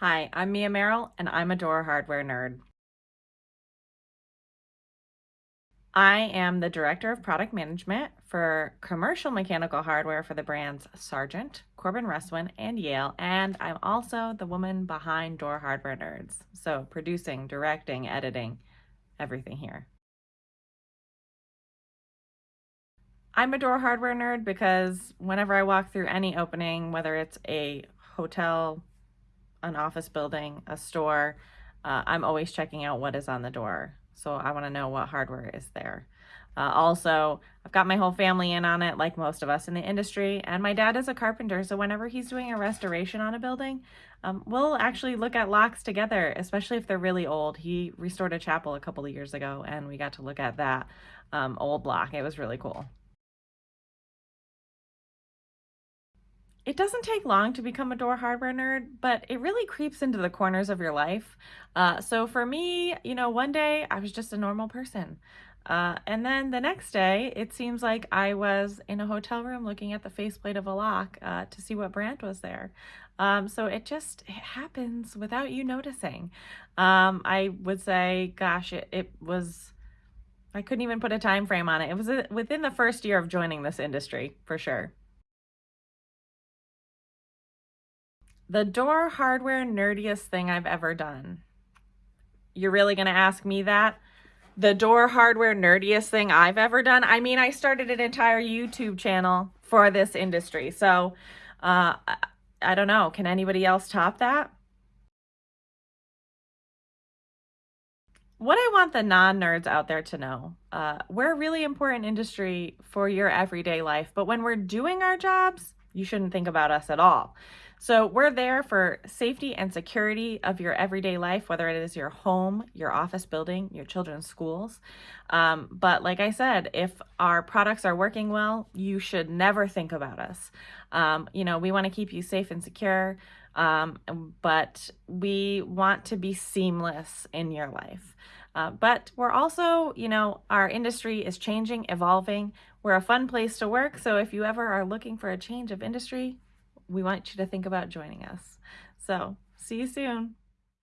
Hi, I'm Mia Merrill, and I'm a door hardware nerd. I am the Director of Product Management for commercial mechanical hardware for the brands Sargent, Corbin Russwin, and Yale, and I'm also the woman behind Door Hardware Nerds. So producing, directing, editing, everything here. I'm a door hardware nerd because whenever I walk through any opening, whether it's a hotel, an office building, a store, uh, I'm always checking out what is on the door. So I want to know what hardware is there. Uh, also, I've got my whole family in on it, like most of us in the industry, and my dad is a carpenter, so whenever he's doing a restoration on a building, um, we'll actually look at locks together, especially if they're really old. He restored a chapel a couple of years ago, and we got to look at that um, old lock. It was really cool. It doesn't take long to become a door hardware nerd, but it really creeps into the corners of your life. Uh, so for me, you know, one day I was just a normal person. Uh, and then the next day, it seems like I was in a hotel room looking at the faceplate of a lock uh, to see what brand was there. Um, so it just it happens without you noticing. Um, I would say, gosh, it, it was, I couldn't even put a time frame on it. It was uh, within the first year of joining this industry, for sure. The door hardware nerdiest thing I've ever done. You're really going to ask me that? The door hardware nerdiest thing I've ever done? I mean, I started an entire YouTube channel for this industry. So, uh, I don't know. Can anybody else top that? What I want the non-nerds out there to know, uh, we're a really important industry for your everyday life, but when we're doing our jobs, you shouldn't think about us at all. So we're there for safety and security of your everyday life, whether it is your home, your office building, your children's schools. Um, but like I said, if our products are working well, you should never think about us. Um, you know, we want to keep you safe and secure, um, but we want to be seamless in your life. Uh, but we're also, you know, our industry is changing, evolving. We're a fun place to work. So if you ever are looking for a change of industry, we want you to think about joining us. So see you soon.